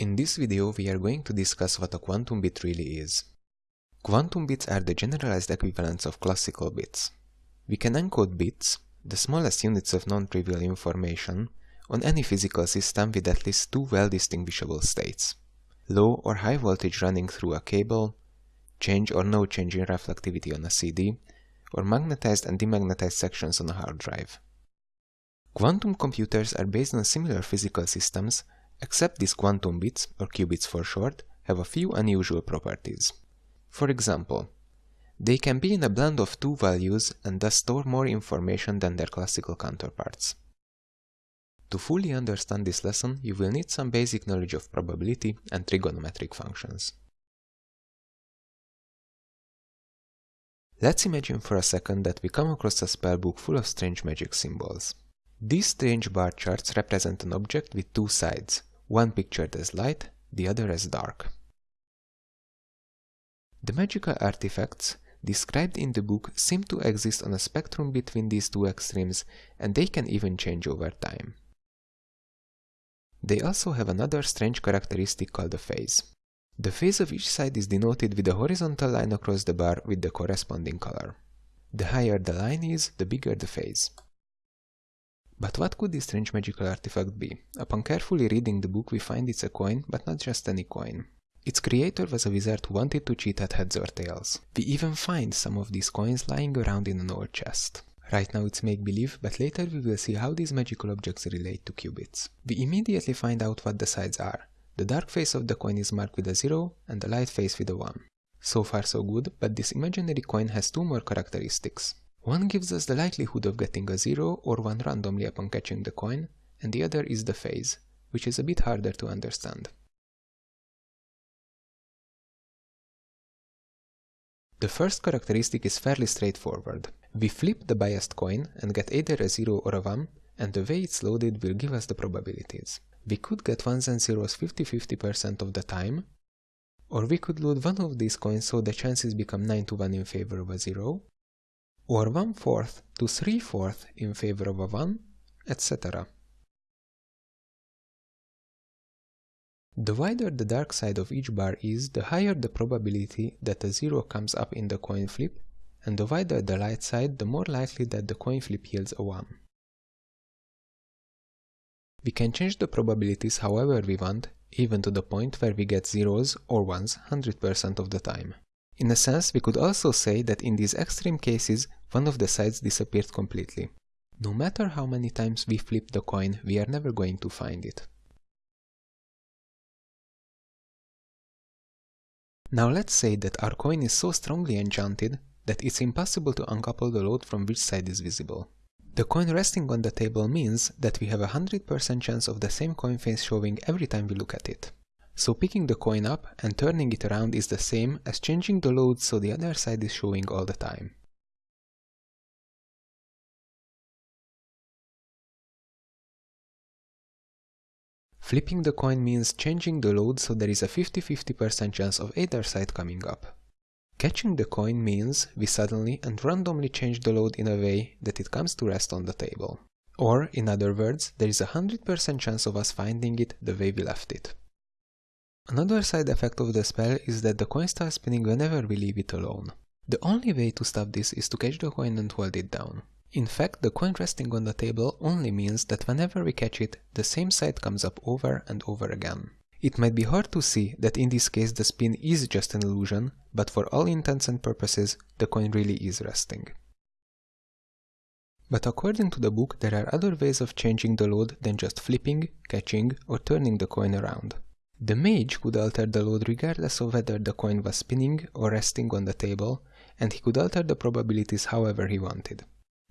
In this video we are going to discuss what a quantum bit really is. Quantum bits are the generalized equivalents of classical bits. We can encode bits, the smallest units of non-trivial information, on any physical system with at least two well-distinguishable states. Low or high voltage running through a cable, change or no change in reflectivity on a CD, or magnetized and demagnetized sections on a hard drive. Quantum computers are based on similar physical systems Except these quantum bits, or qubits for short, have a few unusual properties. For example, they can be in a blend of two values and thus store more information than their classical counterparts. To fully understand this lesson, you will need some basic knowledge of probability and trigonometric functions. Let's imagine for a second that we come across a spellbook full of strange magic symbols. These strange bar charts represent an object with two sides, one pictured as light, the other as dark. The magical artifacts described in the book seem to exist on a spectrum between these two extremes and they can even change over time. They also have another strange characteristic called a phase. The phase of each side is denoted with a horizontal line across the bar with the corresponding color. The higher the line is, the bigger the phase. But what could this strange magical artifact be? Upon carefully reading the book we find it's a coin, but not just any coin. Its creator was a wizard who wanted to cheat at heads or tails. We even find some of these coins lying around in an old chest. Right now it's make-believe, but later we will see how these magical objects relate to qubits. We immediately find out what the sides are. The dark face of the coin is marked with a 0 and the light face with a 1. So far so good, but this imaginary coin has two more characteristics. One gives us the likelihood of getting a 0 or 1 randomly upon catching the coin, and the other is the phase, which is a bit harder to understand. The first characteristic is fairly straightforward. We flip the biased coin and get either a 0 or a 1, and the way it's loaded will give us the probabilities. We could get 1s and 0s 50-50% of the time, or we could load one of these coins so the chances become 9 to 1 in favor of a 0, or one-fourth to three-fourth in favor of a 1, etc. The wider the dark side of each bar is, the higher the probability that a 0 comes up in the coin flip, and the wider the light side, the more likely that the coin flip yields a 1. We can change the probabilities however we want, even to the point where we get zeros or ones 100% of the time. In a sense, we could also say that in these extreme cases, one of the sides disappeared completely. No matter how many times we flip the coin, we are never going to find it. Now let's say that our coin is so strongly enchanted that it's impossible to uncouple the load from which side is visible. The coin resting on the table means that we have a 100% chance of the same coin face showing every time we look at it. So picking the coin up and turning it around is the same as changing the load so the other side is showing all the time. Flipping the coin means changing the load so there is a 50-50% chance of either side coming up. Catching the coin means we suddenly and randomly change the load in a way that it comes to rest on the table. Or, in other words, there is a 100% chance of us finding it the way we left it. Another side effect of the spell is that the coin starts spinning whenever we leave it alone. The only way to stop this is to catch the coin and hold it down. In fact, the coin resting on the table only means that whenever we catch it, the same side comes up over and over again. It might be hard to see that in this case the spin is just an illusion, but for all intents and purposes, the coin really is resting. But according to the book, there are other ways of changing the load than just flipping, catching, or turning the coin around. The mage could alter the load regardless of whether the coin was spinning or resting on the table, and he could alter the probabilities however he wanted.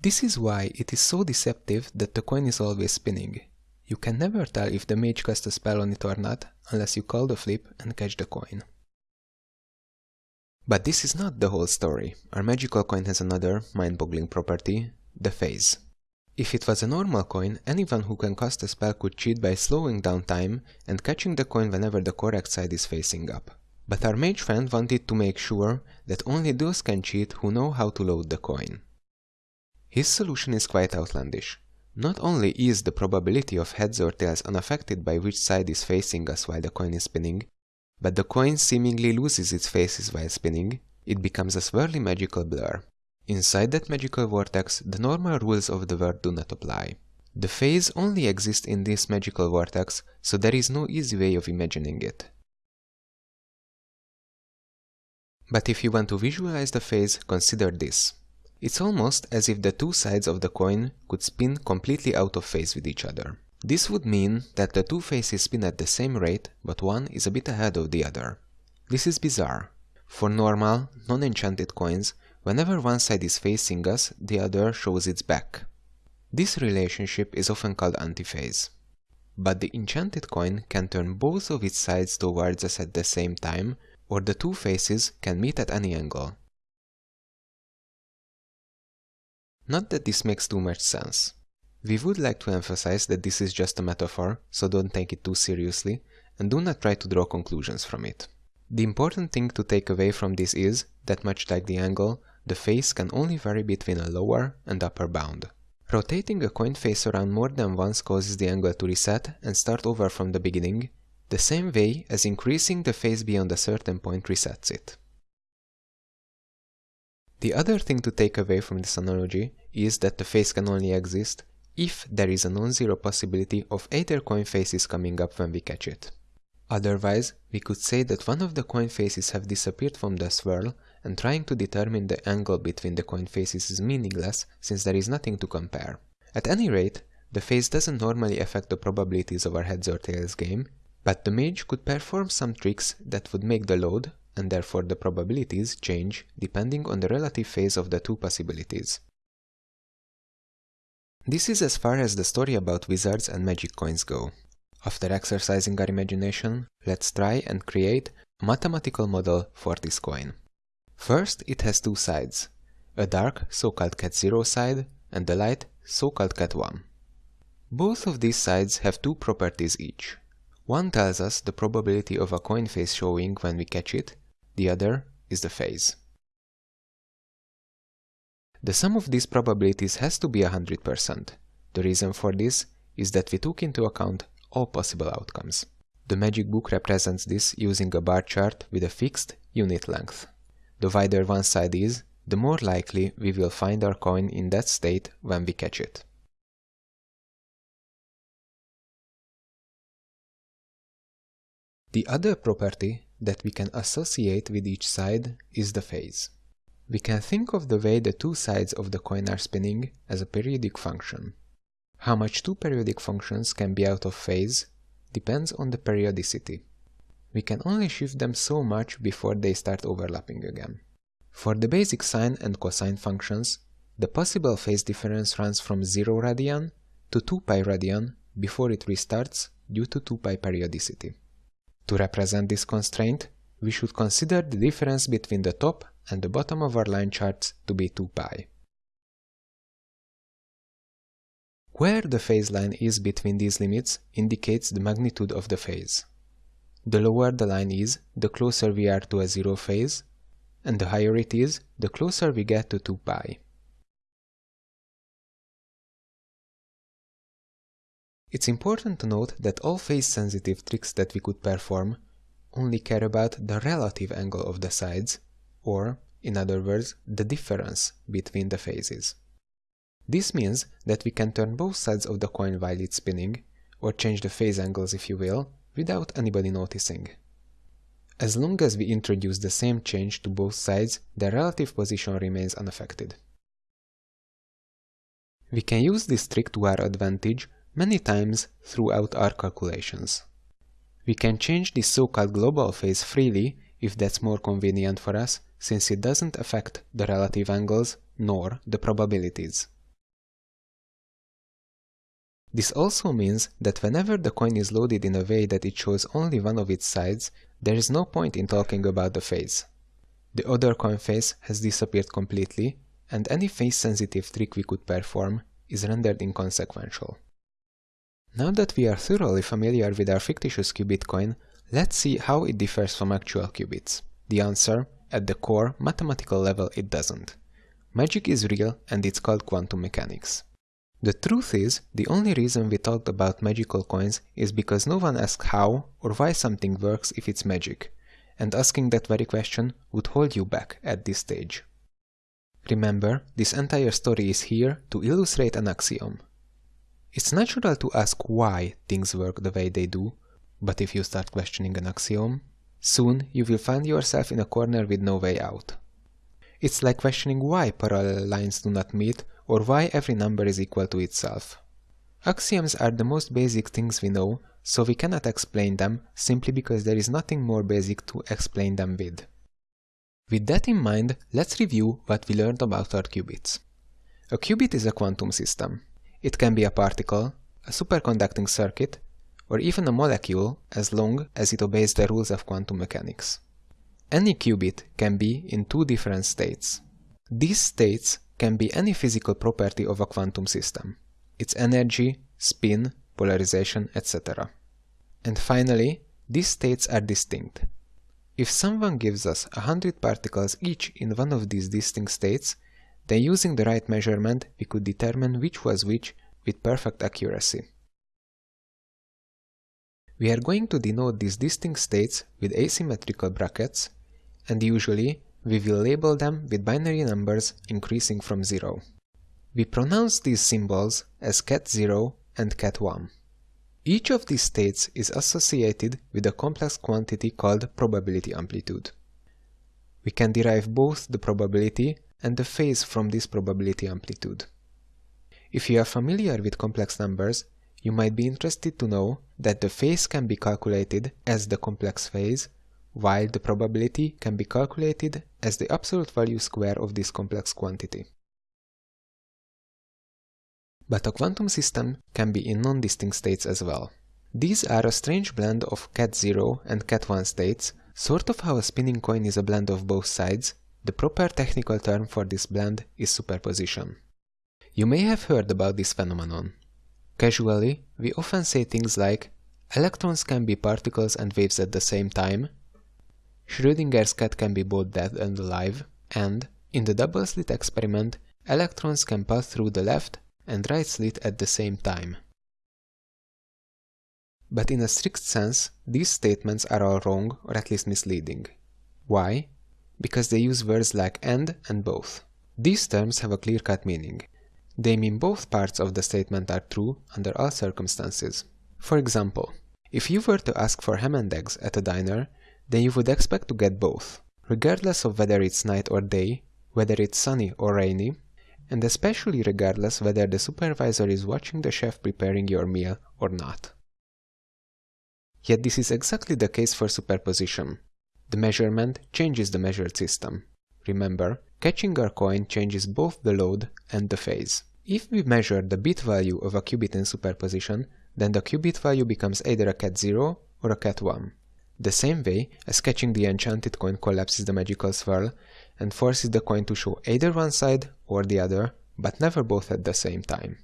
This is why it is so deceptive that the coin is always spinning. You can never tell if the mage cast a spell on it or not, unless you call the flip and catch the coin. But this is not the whole story. Our magical coin has another, mind-boggling property, the phase. If it was a normal coin, anyone who can cast a spell could cheat by slowing down time and catching the coin whenever the correct side is facing up. But our mage friend wanted to make sure that only those can cheat who know how to load the coin. His solution is quite outlandish. Not only is the probability of heads or tails unaffected by which side is facing us while the coin is spinning, but the coin seemingly loses its faces while spinning, it becomes a swirly magical blur. Inside that magical vortex, the normal rules of the world do not apply. The phase only exists in this magical vortex, so there is no easy way of imagining it. But if you want to visualize the phase, consider this. It's almost as if the two sides of the coin could spin completely out of phase with each other. This would mean that the two faces spin at the same rate, but one is a bit ahead of the other. This is bizarre. For normal, non-enchanted coins, whenever one side is facing us, the other shows its back. This relationship is often called antiphase. But the enchanted coin can turn both of its sides towards us at the same time, or the two faces can meet at any angle. Not that this makes too much sense. We would like to emphasize that this is just a metaphor, so don't take it too seriously, and do not try to draw conclusions from it. The important thing to take away from this is that much like the angle, the phase can only vary between a lower and upper bound. Rotating a coin face around more than once causes the angle to reset and start over from the beginning, the same way as increasing the phase beyond a certain point resets it. The other thing to take away from this analogy is that the phase can only exist if there is a non-zero possibility of either coin faces coming up when we catch it. Otherwise, we could say that one of the coin faces have disappeared from the swirl and trying to determine the angle between the coin faces is meaningless since there is nothing to compare. At any rate, the phase doesn't normally affect the probabilities of our heads or tails game, but the mage could perform some tricks that would make the load, and therefore the probabilities, change depending on the relative phase of the two possibilities. This is as far as the story about wizards and magic coins go. After exercising our imagination, let's try and create a mathematical model for this coin. First, it has two sides, a dark, so-called ket 0 side, and a light, so-called ket 1. Both of these sides have two properties each. One tells us the probability of a coin face showing when we catch it, the other is the phase. The sum of these probabilities has to be 100%. The reason for this is that we took into account all possible outcomes. The magic book represents this using a bar chart with a fixed unit length. The wider one side is, the more likely we will find our coin in that state when we catch it. The other property that we can associate with each side is the phase. We can think of the way the two sides of the coin are spinning as a periodic function. How much two periodic functions can be out of phase depends on the periodicity. We can only shift them so much before they start overlapping again. For the basic sine and cosine functions, the possible phase difference runs from 0 radian to 2 pi radian before it restarts due to 2 pi periodicity. To represent this constraint, we should consider the difference between the top and the bottom of our line charts to be 2 pi. Where the phase line is between these limits indicates the magnitude of the phase. The lower the line is, the closer we are to a zero phase, and the higher it is, the closer we get to 2 pi. It's important to note that all phase-sensitive tricks that we could perform only care about the relative angle of the sides, or, in other words, the difference between the phases. This means that we can turn both sides of the coin while it's spinning, or change the phase angles if you will, without anybody noticing. As long as we introduce the same change to both sides, the relative position remains unaffected. We can use this trick to our advantage many times throughout our calculations. We can change this so-called global phase freely if that's more convenient for us, since it doesn't affect the relative angles nor the probabilities. This also means that whenever the coin is loaded in a way that it shows only one of its sides, there is no point in talking about the phase. The other coin face has disappeared completely, and any phase-sensitive trick we could perform is rendered inconsequential. Now that we are thoroughly familiar with our fictitious qubit coin, let's see how it differs from actual qubits. The answer, at the core, mathematical level it doesn't. Magic is real and it's called quantum mechanics. The truth is, the only reason we talked about magical coins is because no one asked how or why something works if it's magic, and asking that very question would hold you back at this stage. Remember, this entire story is here to illustrate an axiom. It's natural to ask why things work the way they do, but if you start questioning an axiom, soon you will find yourself in a corner with no way out. It's like questioning why parallel lines do not meet or why every number is equal to itself. Axioms are the most basic things we know, so we cannot explain them simply because there is nothing more basic to explain them with. With that in mind, let's review what we learned about our qubits. A qubit is a quantum system. It can be a particle, a superconducting circuit, or even a molecule as long as it obeys the rules of quantum mechanics. Any qubit can be in two different states. These states can be any physical property of a quantum system, its energy, spin, polarization, etc. And finally, these states are distinct. If someone gives us 100 particles each in one of these distinct states, then using the right measurement we could determine which was which with perfect accuracy. We are going to denote these distinct states with asymmetrical brackets, and usually we will label them with binary numbers increasing from 0. We pronounce these symbols as ket0 and ket1. Each of these states is associated with a complex quantity called probability amplitude. We can derive both the probability and the phase from this probability amplitude. If you are familiar with complex numbers, you might be interested to know that the phase can be calculated as the complex phase while the probability can be calculated as the absolute value square of this complex quantity. But a quantum system can be in non-distinct states as well. These are a strange blend of ket0 and ket1 states, sort of how a spinning coin is a blend of both sides. The proper technical term for this blend is superposition. You may have heard about this phenomenon. Casually, we often say things like electrons can be particles and waves at the same time, Schrödinger's cat can be both dead and alive, and, in the double slit experiment, electrons can pass through the left and right slit at the same time. But in a strict sense, these statements are all wrong or at least misleading. Why? Because they use words like and and both. These terms have a clear-cut meaning. They mean both parts of the statement are true under all circumstances. For example, if you were to ask for ham and eggs at a diner, then you would expect to get both, regardless of whether it's night or day, whether it's sunny or rainy, and especially regardless whether the supervisor is watching the chef preparing your meal or not. Yet this is exactly the case for superposition. The measurement changes the measured system. Remember, catching our coin changes both the load and the phase. If we measure the bit value of a qubit in superposition, then the qubit value becomes either a ket 0 or a ket1. The same way as catching the enchanted coin collapses the magical swirl and forces the coin to show either one side or the other, but never both at the same time.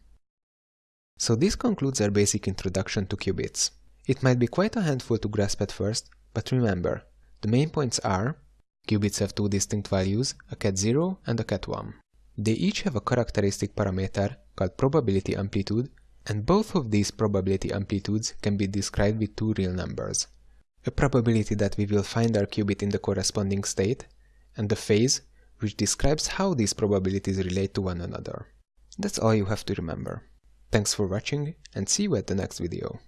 So this concludes our basic introduction to qubits. It might be quite a handful to grasp at first, but remember, the main points are qubits have two distinct values, a ket0 and a ket1. They each have a characteristic parameter called probability amplitude, and both of these probability amplitudes can be described with two real numbers, a probability that we will find our qubit in the corresponding state, and the phase, which describes how these probabilities relate to one another. That's all you have to remember. Thanks for watching, and see you at the next video.